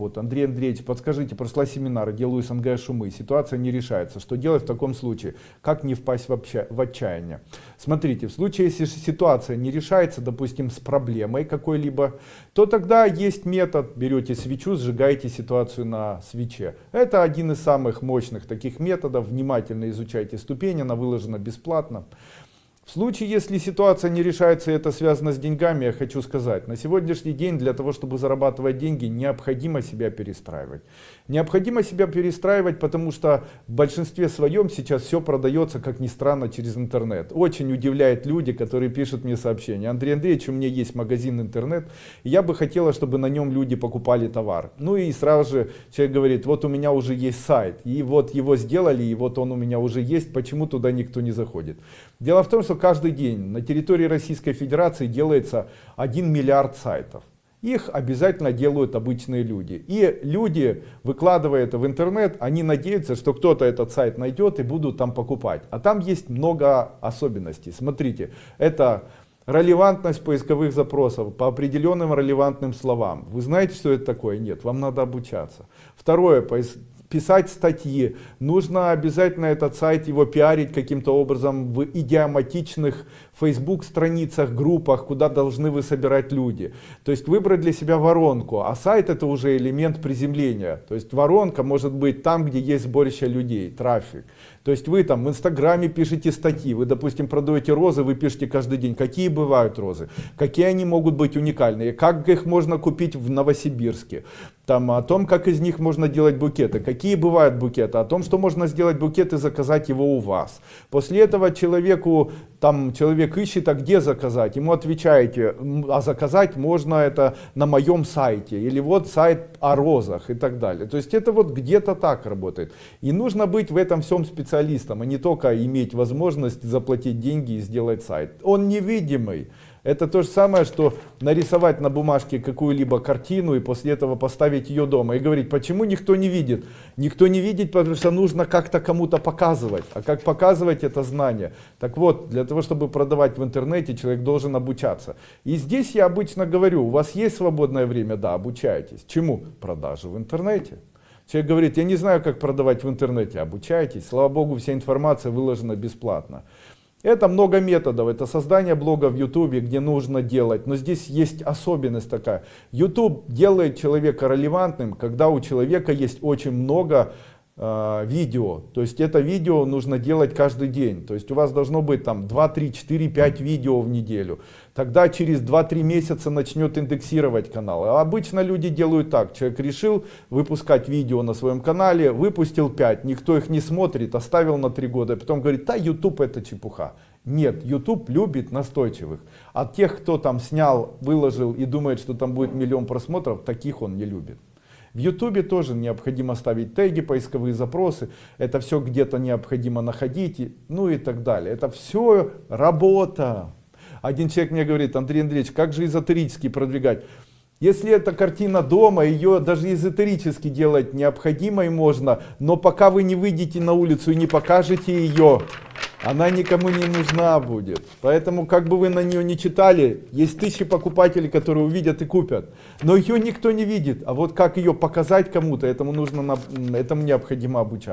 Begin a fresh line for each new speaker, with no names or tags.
Вот, Андрей Андреевич, подскажите, прошла семинары, делаю СНГ шумы, ситуация не решается. Что делать в таком случае? Как не впасть в, обща в отчаяние? Смотрите, в случае, если ситуация не решается, допустим, с проблемой какой-либо, то тогда есть метод, берете свечу, сжигаете ситуацию на свече. Это один из самых мощных таких методов, внимательно изучайте ступень, она выложена бесплатно. В случае, если ситуация не решается и это связано с деньгами, я хочу сказать, на сегодняшний день для того, чтобы зарабатывать деньги, необходимо себя перестраивать. Необходимо себя перестраивать, потому что в большинстве своем сейчас все продается, как ни странно, через интернет. Очень удивляет люди, которые пишут мне сообщения. Андрей Андреевич, у меня есть магазин интернет, я бы хотела, чтобы на нем люди покупали товар. Ну и сразу же человек говорит, вот у меня уже есть сайт, и вот его сделали, и вот он у меня уже есть, почему туда никто не заходит. Дело в том, что каждый день на территории Российской Федерации делается 1 миллиард сайтов. Их обязательно делают обычные люди. И люди, выкладывая это в интернет, они надеются, что кто-то этот сайт найдет и будут там покупать. А там есть много особенностей. Смотрите, это релевантность поисковых запросов по определенным релевантным словам. Вы знаете, что это такое? Нет, вам надо обучаться. Второе, писать статьи, нужно обязательно этот сайт, его пиарить каким-то образом в идиоматичных Facebook страницах, группах, куда должны вы собирать люди. То есть выбрать для себя воронку, а сайт это уже элемент приземления. То есть воронка может быть там, где есть сборище людей, трафик. То есть вы там в инстаграме пишете статьи, вы допустим продаете розы, вы пишете каждый день, какие бывают розы, какие они могут быть уникальные, как их можно купить в Новосибирске, там о том, как из них можно делать букеты, какие бывают букеты, о том, что можно сделать букет и заказать его у вас. После этого человеку, там человек ищет, а где заказать, ему отвечаете, а заказать можно это на моем сайте, или вот сайт о розах и так далее. То есть это вот где-то так работает. И нужно быть в этом всем специалистом а не только иметь возможность заплатить деньги и сделать сайт. Он невидимый. Это то же самое, что нарисовать на бумажке какую-либо картину и после этого поставить ее дома и говорить, почему никто не видит. Никто не видит, потому что нужно как-то кому-то показывать. А как показывать это знание? Так вот, для того, чтобы продавать в интернете, человек должен обучаться. И здесь я обычно говорю, у вас есть свободное время? Да, обучайтесь. Чему? Продажи в интернете. Человек говорит, я не знаю, как продавать в интернете, обучайтесь. Слава Богу, вся информация выложена бесплатно. Это много методов, это создание блога в YouTube, где нужно делать, но здесь есть особенность такая. YouTube делает человека релевантным, когда у человека есть очень много видео. То есть это видео нужно делать каждый день. То есть у вас должно быть там 2, 3, 4, 5 видео в неделю. Тогда через 2-3 месяца начнет индексировать канал. А обычно люди делают так. Человек решил выпускать видео на своем канале, выпустил 5, никто их не смотрит, оставил на 3 года. Потом говорит, да YouTube это чепуха. Нет, YouTube любит настойчивых. А тех, кто там снял, выложил и думает, что там будет миллион просмотров, таких он не любит. В YouTube тоже необходимо ставить теги, поисковые запросы. Это все где-то необходимо находить, ну и так далее. Это все работа. Один человек мне говорит, Андрей Андреевич, как же эзотерически продвигать? Если эта картина дома, ее даже эзотерически делать необходимо и можно, но пока вы не выйдете на улицу и не покажете ее, она никому не нужна будет. Поэтому, как бы вы на нее не читали, есть тысячи покупателей, которые увидят и купят. Но ее никто не видит. А вот как ее показать кому-то, этому нужно, этому необходимо обучаться.